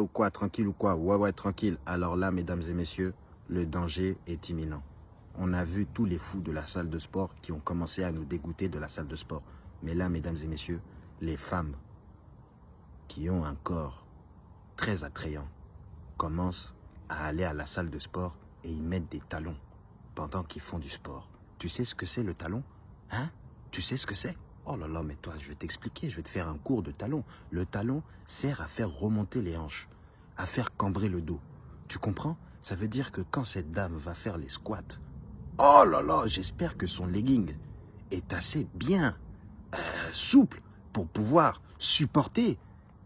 ou quoi, tranquille ou quoi? Ouais, ouais, tranquille. Alors là, mesdames et messieurs, le danger est imminent. On a vu tous les fous de la salle de sport qui ont commencé à nous dégoûter de la salle de sport. Mais là, mesdames et messieurs, les femmes qui ont un corps très attrayant commencent à aller à la salle de sport et y mettre des talons pendant qu'ils font du sport. Tu sais ce que c'est le talon? Hein? Tu sais ce que c'est? Oh là là, mais toi, je vais t'expliquer, je vais te faire un cours de talon. Le talon sert à faire remonter les hanches, à faire cambrer le dos. Tu comprends? Ça veut dire que quand cette dame va faire les squats, oh là là, j'espère que son legging est assez bien euh, souple pour pouvoir supporter.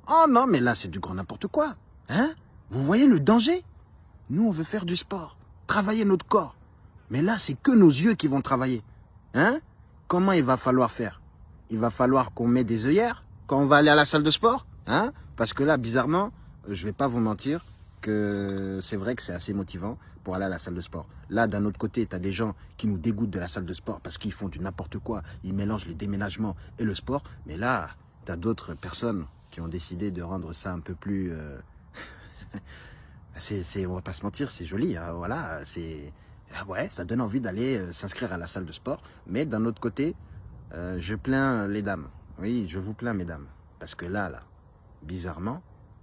Oh non, mais là, c'est du grand n'importe quoi. Hein? Vous voyez le danger? Nous, on veut faire du sport, travailler notre corps. Mais là, c'est que nos yeux qui vont travailler. Hein? Comment il va falloir faire? Il va falloir qu'on mette des œillères quand on va aller à la salle de sport. Hein Parce que là, bizarrement, je vais pas vous mentir que c'est vrai que c'est assez motivant pour aller à la salle de sport. Là, d'un autre côté, tu as des gens qui nous dégoûtent de la salle de sport parce qu'ils font du n'importe quoi. Ils mélangent le déménagement et le sport. Mais là, tu as d'autres personnes qui ont décidé de rendre ça un peu plus... Euh... c'est, on va pas se mentir, c'est joli. Hein, voilà, c'est... Ah ouais, ça donne envie d'aller euh, s'inscrire à la salle de sport. Mais d'un autre côté, euh, je plains les dames. Oui, je vous plains, mesdames. Parce que là, là, bizarrement,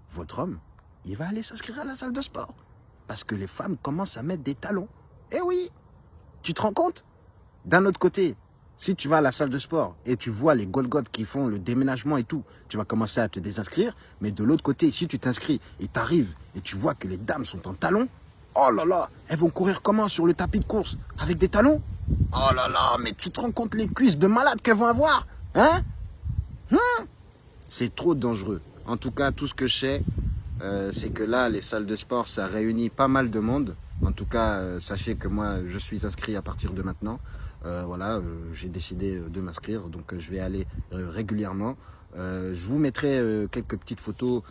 votre homme, il va aller s'inscrire à la salle de sport. Parce que les femmes commencent à mettre des talons. Eh oui Tu te rends compte? D'un autre côté, si tu vas à la salle de sport et tu vois les Golgoth qui font le déménagement et tout, tu vas commencer à te désinscrire. Mais de l'autre côté, si tu t'inscris et tu arrives et tu vois que les dames sont en talons, oh là là, elles vont courir comment sur le tapis de course? Avec des talons? Oh là là, mais tu te rends compte les cuisses de malade qu'elles vont avoir Hein, hein? C'est trop dangereux. En tout cas, tout ce que je sais, euh, c'est que là, les salles de sport, ça réunit pas mal de monde. En tout cas, euh, sachez que moi, je suis inscrit à partir de maintenant. Euh, voilà, j'ai décidé de m'inscrire, donc je vais aller régulièrement. je vous mettrai quelques petites photos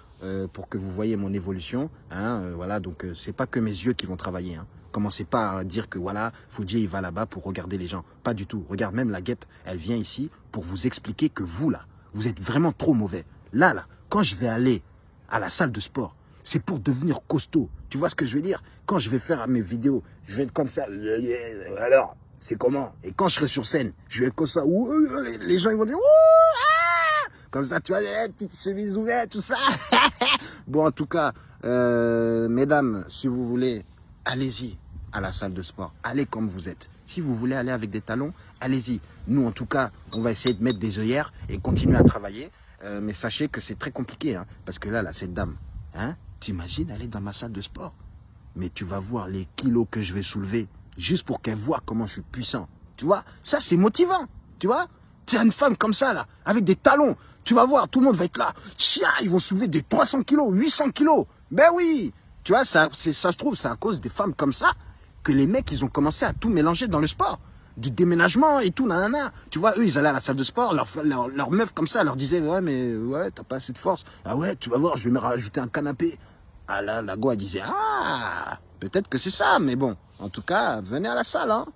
pour que vous voyez mon évolution. Hein, voilà, donc c'est pas que mes yeux qui vont travailler. Hein. Commencez pas à dire que voilà, Foudier il va là-bas pour regarder les gens. Pas du tout. Regarde, même la guêpe, elle vient ici pour vous expliquer que vous là, vous êtes vraiment trop mauvais. Là, là, quand je vais aller à la salle de sport, c'est pour devenir costaud. Tu vois ce que je veux dire? Quand je vais faire mes vidéos, je vais être comme ça. Alors, c'est comment? Et quand je serai sur scène, je vais comme ça. Les gens ils vont dire ah comme ça, tu vois, petite chemise ouverte, tout ça. bon, en tout cas, euh, mesdames, si vous voulez, allez-y à la salle de sport. Allez comme vous êtes. Si vous voulez aller avec des talons, allez-y. Nous, en tout cas, on va essayer de mettre des œillères et continuer à travailler. Euh, mais sachez que c'est très compliqué. Hein, parce que là, là, cette dame, hein, t'imagines aller dans ma salle de sport Mais tu vas voir les kilos que je vais soulever juste pour qu'elle voit comment je suis puissant. Tu vois Ça, c'est motivant. Tu vois Tu as une femme comme ça, là, avec des talons. Tu vas voir, tout le monde va être là. Tiens, ils vont soulever des 300 kilos, 800 kilos. Ben oui Tu vois, ça, ça se trouve, c'est à cause des femmes comme ça que les mecs, ils ont commencé à tout mélanger dans le sport. Du déménagement et tout, nanana. Tu vois, eux, ils allaient à la salle de sport, leur, leur, meuf comme ça leur disait, ouais, mais ouais, t'as pas assez de force. Ah ouais, tu vas voir, je vais me rajouter un canapé. Ah là, la go, elle disait, ah, peut-être que c'est ça, mais bon. En tout cas, venez à la salle, hein.